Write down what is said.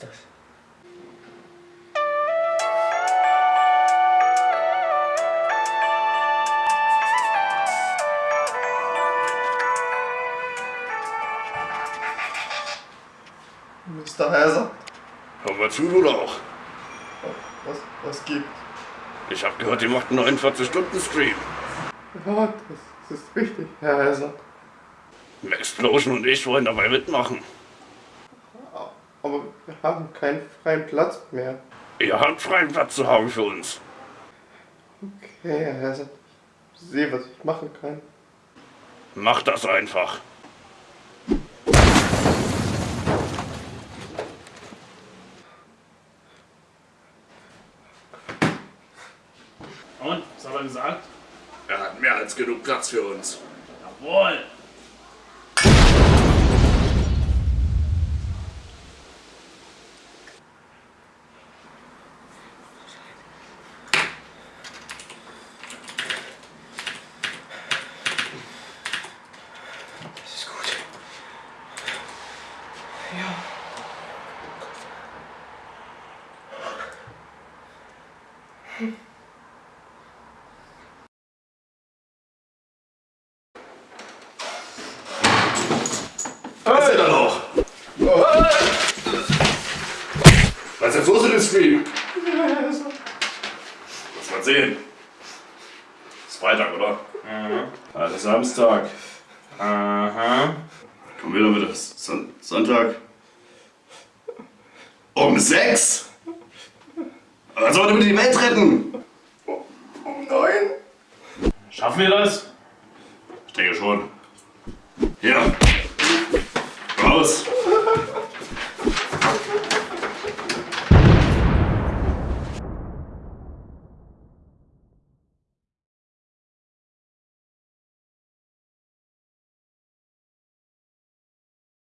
ist das? Mr. Heiser, Hör mal zu, du auch. was, was gibt? Ich hab gehört, ihr macht einen 49-Stunden-Stream. Ja, das, das ist richtig, Herr Heiser. Explosion und ich wollen dabei mitmachen. Aber wir haben keinen freien Platz mehr. Ihr habt freien Platz zu Hause für uns. Okay, Herr Heiser, ich sehe, was ich machen kann. Macht das einfach. Und, was hat er gesagt? Er hat mehr als genug Platz für uns. Jawohl! Ja. Was ist denn da noch? Was ist jetzt los mit dem Stream? Lass mal sehen. Ist Freitag, oder? Also Samstag. Aha. Komm wieder bitte. Son Sonntag. Um sechs? Was sollen wir bitte die Welt retten? Um neun? Schaffen wir das? Ich denke schon. Hier. Raus.